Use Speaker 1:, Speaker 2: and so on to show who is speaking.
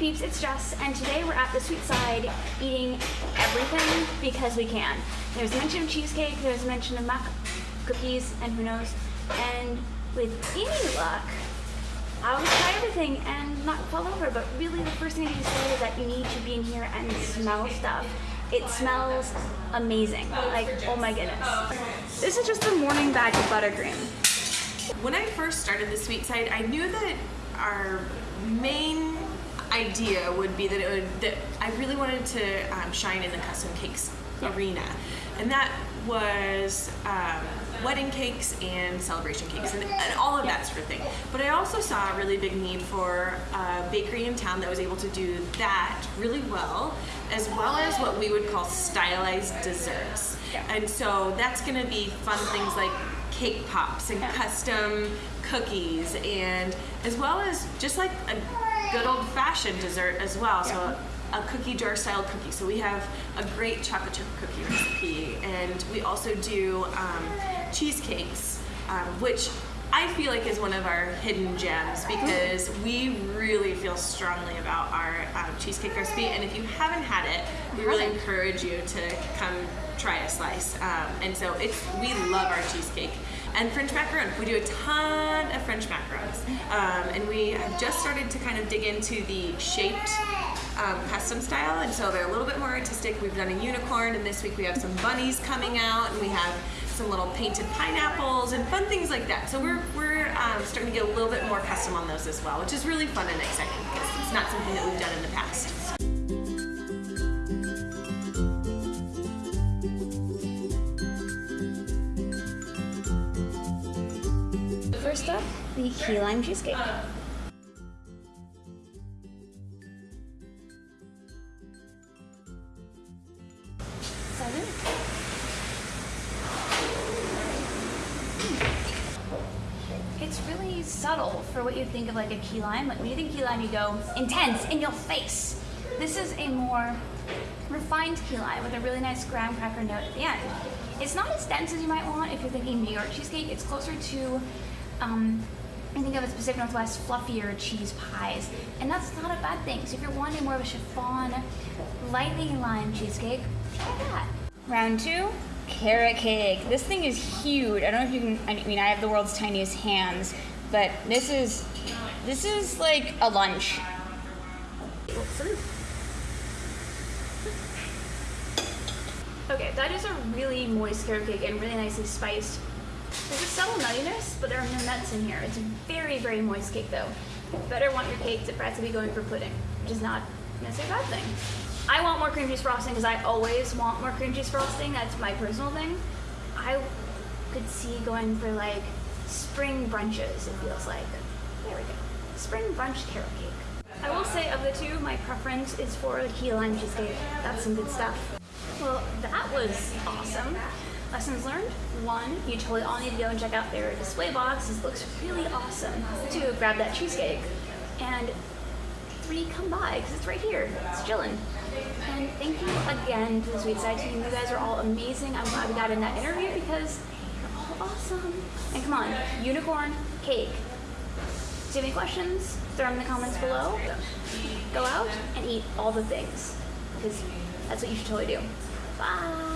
Speaker 1: peeps, it's Jess, and today we're at the sweet side eating everything because we can. There's a mention of cheesecake, there's a mention of mac cookies, and who knows. And with any luck, I will try everything and not fall over, but really the first thing I need to say is that you need to be in here and smell stuff. It smells amazing. Like, oh my goodness. This is just the morning bag of buttercream.
Speaker 2: When I first started the sweet side, I knew that our main idea would be that it would that I really wanted to um, shine in the custom cakes arena, and that was um, wedding cakes and celebration cakes and, and, all of that sort of thing. But I also saw a really big need for a bakery in town that was able to do that really well, as well as what we would call stylized desserts. And so that's going to be fun things like cake pops and custom cookies and as well as just like a good old fashioned dessert as well. So a cookie jar style cookie. So we have a great chocolate chip cookie recipe and we also do um, cheesecakes, um, which I feel like is one of our hidden gems because we really feel strongly about our um, cheesecake recipe. And if you haven't had it, we really encourage you to come try a slice. Um, and so it's we love our cheesecake. And French macarons. We do a ton of French macarons. Um, and we have just started to kind of dig into the shaped um, custom style. And so they're a little bit more artistic. We've done a unicorn, and this week we have some bunnies coming out, and we have some little painted pineapples and fun things like that. So we're, we're um, starting to get a little bit more custom on those as well, which is really fun and exciting because it's not something that we've done in the past.
Speaker 1: First up, the key lime cheesecake. Seven. Hmm. It's really subtle for what you think of like a key lime. Like when you think key lime, you go intense, in your face. This is a more refined key lime with a really nice graham cracker note at the end. It's not as dense as you might want if you're thinking New York cheesecake. It's closer to, um, I think of as Pacific Northwest fluffier cheese pies, and that's not a bad thing. So if you're wanting more of a chiffon, lightly lime cheesecake, try that. Round two, carrot cake. This thing is huge. I don't know if you can. I mean, I have the world's tiniest hands, but this is this is like a lunch. Okay, that is a really moist carrot cake and really nicely spiced. There's a subtle nuttiness, but there are no nuts in here. It's a very, very moist cake though. You better want your cake to practically be going for pudding, which is not necessarily a bad thing. I want more cream cheese frosting because I always want more cream cheese frosting. That's my personal thing. I could see going for like spring brunches, it feels like. There we go. Spring brunch carrot cake. I will say of the two, my preference is for the key lime cheesecake. That's some good stuff. Well, that was awesome. Lessons learned. One, you totally all need to go and check out their display box. This looks really awesome. Two, grab that cheesecake. And three, come by, because it's right here. It's chilling. And thank you again to the Sweet Side team. You guys are all amazing. I'm glad we got in that interview because you're all awesome. And come on, unicorn cake. Do you have any questions? Throw them in the comments below. Go out and eat all the things because that's what you should totally do. Bye.